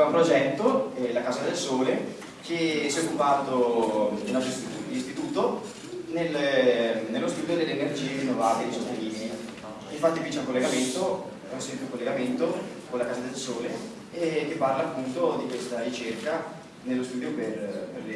aveva un progetto, eh, la Casa del Sole, che si è occupato del nostro istituto nel, eh, nello studio delle energie rinnovabili sostenibili. Infatti qui c'è un collegamento, è un semplice collegamento con la Casa del Sole eh, che parla appunto di questa ricerca nello studio per, per le.